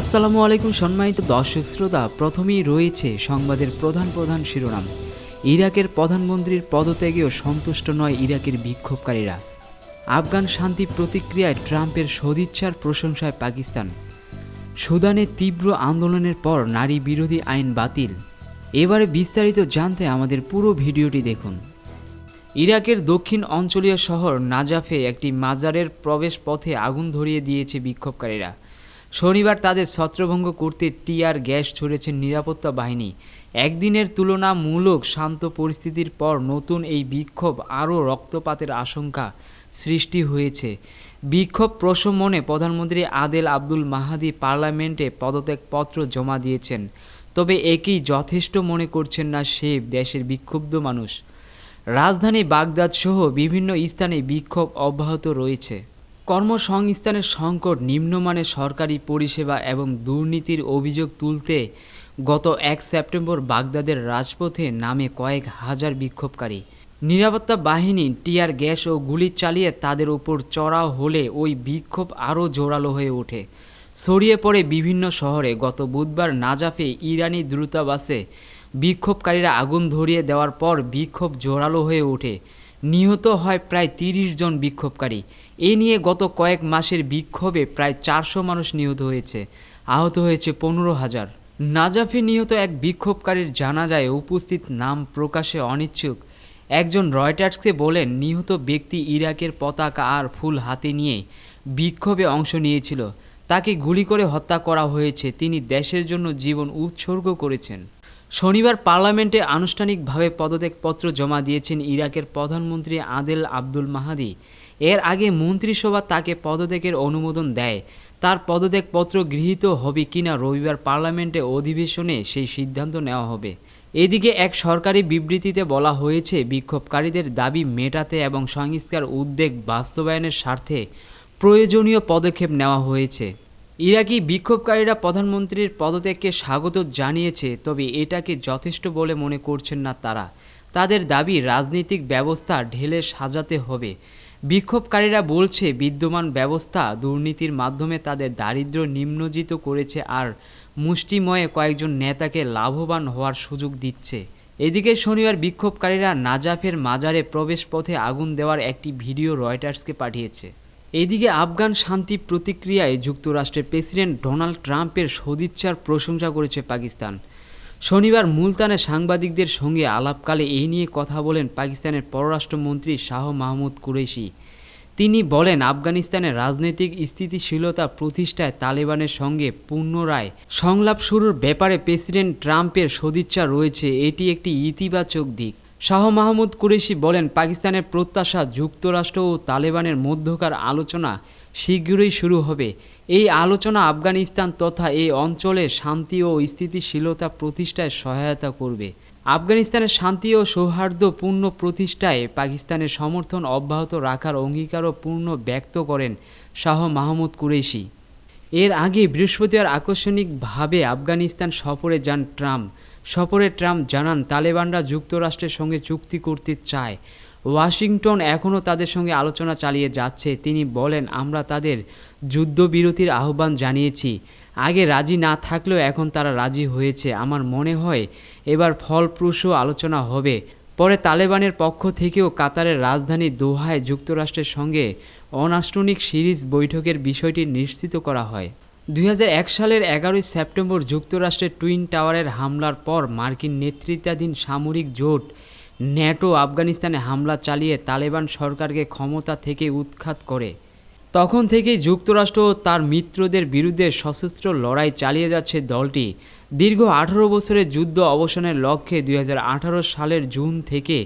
আসসালামু আলাইকুম, সম্মানিত দর্শক শ্রোতা। প্রথমেই রয়েছে সংবাদের প্রধান প্রধান শিরোনাম। ইরাকের প্রধানমন্ত্রীর পদত্যাগেও সন্তুষ্ট নয় ইরাকের বিক্ষোভকারীরা। আফগান শান্তি প্রতিক্রিয়ায় ট্রাম্পের সদিচ্ছার প্রশংসায় পাকিস্তান। সুদানে তীব্র আন্দোলনের পর নারী বিরোধী আইন বাতিল। এবারে বিস্তারিত জানতে আমাদের পুরো ভিডিওটি দেখুন। ইরাকের দক্ষিণ অঞ্চলীয় শহর নাজাফে একটি মাজারের প্রবেশ পথে আগুন ধরিয়ে দিয়েছে বিক্ষোভকারীরা। শনিবার তাদের ছত্রভঙ্গ করতে টিয়ার গ্যাস ছড়েছে নিরাপত্তা বাহিনী। একদিনের তুলনামূলক শান্ত পরিস্থিতির পর নতুন এই বিক্ষোভ আরও রক্তপাতের আশঙ্কা সৃষ্টি হয়েছে। বিক্ষোভ প্রশমনে প্রধানমন্ত্রী আদেল আব্দুল মাহাদি পার্লামেন্টে পদত্যাগপত্র জমা দিয়েছেন। তবে একই যথেষ্ট মনে করছেন না সে দেশের বিক্ষুব্ধ মানুষ। রাজধানী বাগদাদ সহ বিভিন্ন স্থানে বিক্ষোভ অব্যাহত রয়েছে। কর্মসংস্থানের সংকট নিম্নমানের সরকারি পরিষেবা এবং দুর্নীতির অভিযোগ তুলতে গত এক সেপ্টেম্বর বাগদাদের রাজপথে নামে কয়েক হাজার বিক্ষোভকারী। নিরাপত্তা বাহিনী, টিয়ার গ্যাস ও গুলি চালিয়ে তাদের ওপর চড়াও হলে ওই বিক্ষোভ আরও জোরালো হয়ে ওঠে। ছড়িয়ে পড়ে বিভিন্ন শহরে গত বুধবার নাজাফে ইরানি দ্রুতাবাসে বিক্ষোভকারীরা আগুন ধরিয়ে দেওয়ার পর বিক্ষোভ জোরালো হয়ে ওঠে। নিহত হয় প্রায় তিরিশ জন বিক্ষোভকারী। এ নিয়ে গত কয়েক মাসের বিক্ষোভে প্রায় চারশো মানুষ নিহত হয়েছে। আহত হয়েছে পনেরো হাজার। নাজাফে নিহত এক বিক্ষোভকারীর জানাজায় উপস্থিত নাম প্রকাশে অনিচ্ছুক। একজন রয়টার্সকে বলেন, নিহত ব্যক্তি ইরাকের পতাকা আর ফুল হাতে নিয়ে বিক্ষোভে অংশ নিয়েছিল। তাকে গুলি করে হত্যা করা হয়েছে। তিনি দেশের জন্য জীবন উৎসর্গ করেছেন। শনিবার পার্লামেন্টে আনুষ্ঠানিকভাবে পদত্যাগপত্র জমা দিয়েছেন ইরাকের প্রধানমন্ত্রী আদেল আব্দুল মাহাদি। এর আগে মন্ত্রিসভা তাকে পদত্যাগের অনুমোদন দেয়। তার পদত্যাগপত্র গৃহীত হবে কিনা রবিবার পার্লামেন্টে অধিবেশনে সেই সিদ্ধান্ত নেওয়া হবে। এদিকে এক সরকারি বিবৃতিতে বলা হয়েছে, বিক্ষোভকারীদের দাবি মেটাতে এবং সংস্কার উদ্যোগ বাস্তবায়নের স্বার্থে প্রয়োজনীয় পদক্ষেপ নেওয়া হয়েছে। ইরাকি বিক্ষোভকারীরা প্রধানমন্ত্রীর পদত্যাগকে স্বাগত জানিয়েছে, তবে এটাকে যথেষ্ট বলে মনে করছেন না তারা। তাদের দাবি রাজনৈতিক ব্যবস্থা ঢেলে সাজাতে হবে। বিক্ষোভকারীরা বলছে, বিদ্যমান ব্যবস্থা দুর্নীতির মাধ্যমে তাদের দারিদ্র্য নিম্নজিত করেছে আর মুষ্টিময়ে কয়েকজন নেতাকে লাভবান হওয়ার সুযোগ দিচ্ছে। এদিকে শনিবার বিক্ষোভকারীরা নাজাফের মাজারে প্রবেশ পথে আগুন দেওয়ার একটি ভিডিও রয়টার্সকে পাঠিয়েছে। এদিকে আফগান শান্তি প্রতিক্রিয়ায় যুক্তরাষ্ট্রের প্রেসিডেন্ট ডোনাল্ড ট্রাম্পের সদিচ্ছার প্রশংসা করেছে পাকিস্তান। শনিবার মুলতানে সাংবাদিকদের সঙ্গে আলাপকালে এই নিয়ে কথা বলেন পাকিস্তানের পররাষ্ট্রমন্ত্রী শাহ মাহমুদ কুরেশি। তিনি বলেন, আফগানিস্তানের রাজনৈতিক স্থিতিশীলতা প্রতিষ্ঠায় তালেবানের সঙ্গে পুনরায় সংলাপ শুরুর ব্যাপারে প্রেসিডেন্ট ট্রাম্পের সদিচ্ছা রয়েছে। এটি একটি ইতিবাচক দিক। শাহ মাহমুদ কুরেশি বলেন, পাকিস্তানের প্রত্যাশা যুক্তরাষ্ট্র ও তালেবানের মধ্যকার আলোচনা শীঘ্রই শুরু হবে। এই আলোচনা আফগানিস্তান তথা এই অঞ্চলে শান্তি ও স্থিতিশীলতা প্রতিষ্ঠায় সহায়তা করবে। আফগানিস্তানের শান্তি ও সৌহার্দ্যপূর্ণ প্রতিষ্ঠায় পাকিস্তানের সমর্থন অব্যাহত রাখার অঙ্গীকারও পূর্ণ ব্যক্ত করেন শাহ মাহমুদ কুরেশি। এর আগে বৃহস্পতিবার আকস্মিকভাবে আফগানিস্তান সফরে যান ট্রাম্প। সফরে ট্রাম্প জানান, তালেবানরা যুক্তরাষ্ট্রের সঙ্গে চুক্তি করতে চায়। ওয়াশিংটন এখনও তাদের সঙ্গে আলোচনা চালিয়ে যাচ্ছে। তিনি বলেন, আমরা তাদের যুদ্ধবিরতির আহ্বান জানিয়েছি। আগে রাজি না থাকলেও এখন তারা রাজি হয়েছে। আমার মনে হয় এবার ফলপ্রসূ আলোচনা হবে। পরে তালেবানের পক্ষ থেকেও কাতারের রাজধানী দোহায় যুক্তরাষ্ট্রের সঙ্গে অনাষ্টনিক সিরিজ বৈঠকের বিষয়টি নিশ্চিত করা হয়। দুই হাজার এক সালের এগারোই সেপ্টেম্বর যুক্তরাষ্ট্রের টুইন টাওয়ারের হামলার পর মার্কিন নেতৃত্বাধীন সামরিক জোট ন্যাটো আফগানিস্তানে হামলা চালিয়ে তালেবান সরকারকে ক্ষমতা থেকে উৎখাত করে। তখন থেকেই যুক্তরাষ্ট্র তার মিত্রদের বিরুদ্ধে সশস্ত্র লড়াই চালিয়ে যাচ্ছে দলটি। দীর্ঘ আঠারো বছরের যুদ্ধ অবসানের লক্ষ্যে দুই হাজার আঠারো সালের জুন থেকে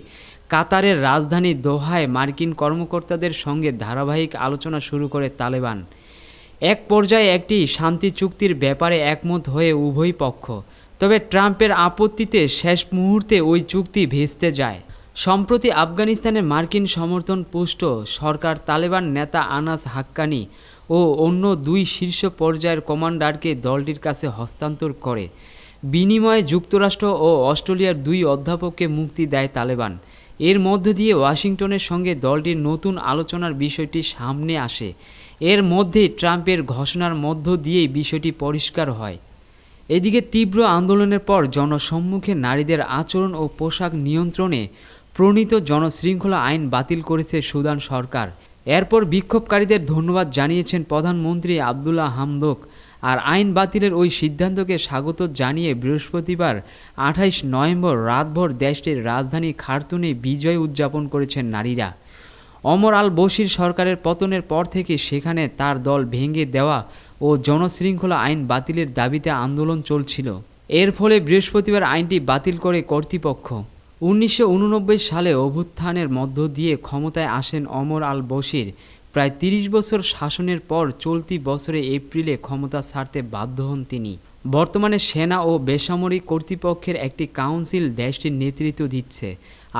কাতারের রাজধানী দোহায় মার্কিন কর্মকর্তাদের সঙ্গে ধারাবাহিক আলোচনা শুরু করে তালেবান। এক পর্যায়ে একটি শান্তি চুক্তির ব্যাপারে একমত হয়ে উভয় পক্ষ। তবে ট্রাম্পের আপত্তিতে শেষ মুহূর্তে ওই চুক্তি ভেস্তে যায়। সম্প্রতি আফগানিস্তানের মার্কিন সমর্থন পুষ্ট সরকার তালেবান নেতা আনাস হাক্কানি ও অন্য দুই শীর্ষ পর্যায়ের কমান্ডারকে দলটির কাছে হস্তান্তর করে। বিনিময়ে যুক্তরাষ্ট্র ও অস্ট্রেলিয়ার দুই অধ্যাপককে মুক্তি দেয় তালেবান। এর মধ্য দিয়ে ওয়াশিংটনের সঙ্গে দলটির নতুন আলোচনার বিষয়টি সামনে আসে। এর মধ্যেই ট্রাম্পের ঘোষণার মধ্য দিয়েই বিষয়টি পরিষ্কার হয়। এদিকে তীব্র আন্দোলনের পর জনসম্মুখে নারীদের আচরণ ও পোশাক নিয়ন্ত্রণে প্রণীত জনশৃঙ্খলা আইন বাতিল করেছে সুদান সরকার। এরপর বিক্ষোভকারীদের ধন্যবাদ জানিয়েছেন প্রধানমন্ত্রী আবদুল্লাহ হামদোক আর আইন বাতিলের ওই সিদ্ধান্তকে স্বাগত জানিয়ে বৃহস্পতিবার আঠাইশ নভেম্বর রাতভর দেশটির রাজধানী খার্তুনে বিজয় উদযাপন করেছেন নারীরা। অমর আল বশির সরকারের পতনের পর থেকে সেখানে তার দল ভেঙে দেওয়া ও জনশৃঙ্খলা আইন বাতিলের দাবিতে আন্দোলন চলছিল। এর ফলে বৃহস্পতিবার আইনটি বাতিল করে কর্তৃপক্ষ। উনিশশো উননব্বই সালে অভ্যুত্থানের মধ্য দিয়ে ক্ষমতায় আসেন অমর আল বশির। প্রায় তিরিশ বছর শাসনের পর চলতি বছরে এপ্রিলে ক্ষমতা ছাড়তে বাধ্য হন তিনি। বর্তমানে সেনা ও বেসামরিক কর্তৃপক্ষের একটি কাউন্সিল দেশটির নেতৃত্ব দিচ্ছে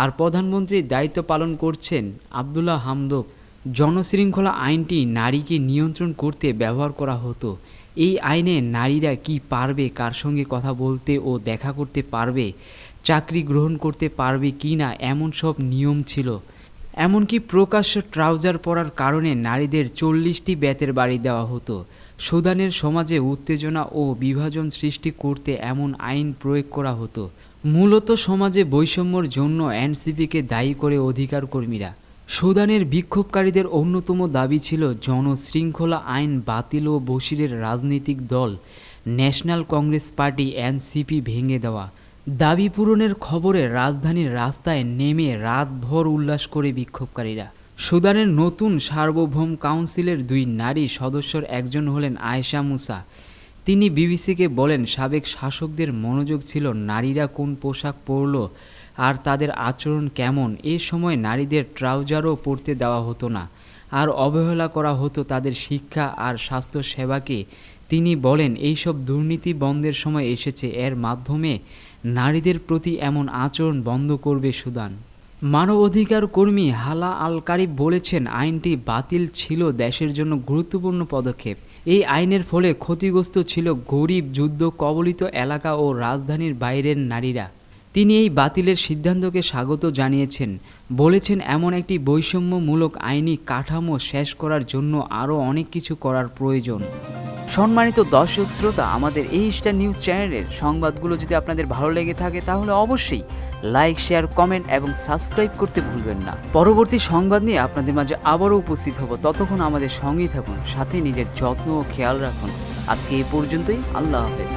আর প্রধানমন্ত্রীর দায়িত্ব পালন করছেন আবদুল্লাহ হামদোক। জনশৃঙ্খলা আইনটি নারীকে নিয়ন্ত্রণ করতে ব্যবহার করা হতো। এই আইনে নারীরা কি পারবে, কার সঙ্গে কথা বলতে ও দেখা করতে পারবে, চাকরি গ্রহণ করতে পারবে কি না, এমন সব নিয়ম ছিল। এমনকি প্রকাশ্য ট্রাউজার পরার কারণে নারীদের চল্লিশটি বেতের বাড়ি দেওয়া হতো। সুদানের সমাজে উত্তেজনা ও বিভাজন সৃষ্টি করতে এমন আইন প্রয়োগ করা হতো। মূলত সমাজে বৈষম্যর জন্য এনসিপিকে দায়ী করে অধিকার কর্মীরা সুদানের বিক্ষোভকারীদের অন্যতম দাবি ছিল জনশৃঙ্খলা আইন বাতিল ও বশিরের রাজনৈতিক দল, ন্যাশনাল কংগ্রেস পার্টি, এনসিপি ভেঙে দেওয়া। দাবি পূরণের খবরে রাজধানীর রাস্তায় নেমে রাতভর উল্লাস করে বিক্ষোভকারীরা। সুদানের নতুন সার্বভৌম কাউন্সিলের দুই নারী সদস্যর একজন হলেন আয়েশা মুসা। তিনি বিবিসিকে বলেন, সাবেক শাসকদের মনোযোগ ছিল নারীরা কোন পোশাক পরল আর তাদের আচরণ কেমন। এ সময় নারীদের ট্রাউজারও পরতে দেওয়া হতো না আর অবহেলা করা হতো তাদের শিক্ষা আর স্বাস্থ্য সেবাকে। তিনি বলেন, এইসব দুর্নীতি বন্ধের সময় এসেছে। এর মাধ্যমে নারীদের প্রতি এমন আচরণ বন্ধ করবে সুদান। মানবাধিকার কর্মী হালা আল কারিব বলেছেন, আইনটি বাতিল ছিল দেশের জন্য গুরুত্বপূর্ণ পদক্ষেপ। এই আইনের ফলে ক্ষতিগ্রস্ত ছিল গরিব, যুদ্ধ কবলিত এলাকা ও রাজধানীর বাইরের নারীরা। তিনি এই বাতিলের সিদ্ধান্তকে স্বাগত জানিয়েছেন। বলেছেন, এমন একটি বৈষম্যমূলক আইনি কাঠামো শেষ করার জন্য আরও অনেক কিছু করার প্রয়োজন। সম্মানিত দর্শক শ্রোতা, আমাদের এই স্টার নিউজ চ্যানেলের সংবাদগুলো যদি আপনাদের ভালো লেগে থাকে, তাহলে অবশ্যই লাইক শেয়ার কমেন্ট এবং সাবস্ক্রাইব করতে ভুলবেন না। পরবর্তী সংবাদ নিয়ে আপনাদের মাঝে আবারও উপস্থিত হব। ততক্ষণ আমাদের সঙ্গেই থাকুন, সাথে নিজের যত্ন ও খেয়াল রাখুন। আজকে এই পর্যন্তই, আল্লাহ হাফেজ।